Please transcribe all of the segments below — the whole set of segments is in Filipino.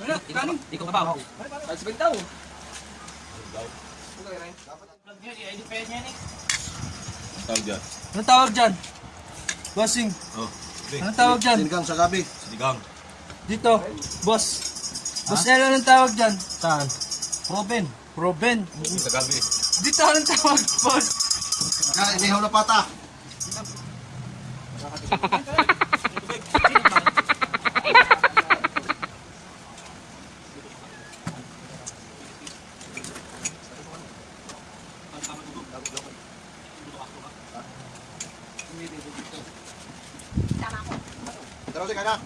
Wala, kanin. Ikaw ka pa. Sa bitaw. Tawag dyan. Anong tawag dyan? Bossing. Oh. Anong tawag dyan? Sinigang sa gabi. Sinigang. Dito, boss. Boss Elo, anong tawag dyan? Saan? Robin. Robin. Sa gabi. Dito, anong tawag, boss? Kaya inihaw na pata. Pero si kaka.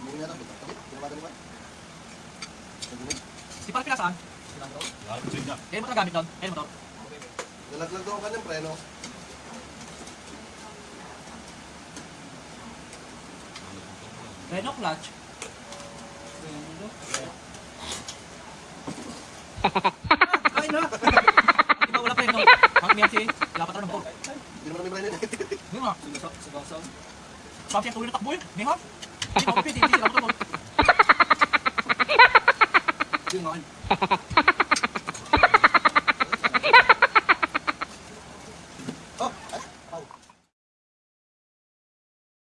Hindi na tapos. Kinabata ni ba? Si Pal pinasaan? Lahat ko siya. Kaya mo ito gamit doon? Kaya mo to? Nalaglag daw ang kanyang preno. Reno clutch. Ay na! Di ba wala pa yun no? Ang wala pa tayo ng ball. Hindi naman may preno. Hindi nga. Sabi siya tuloy na takbo.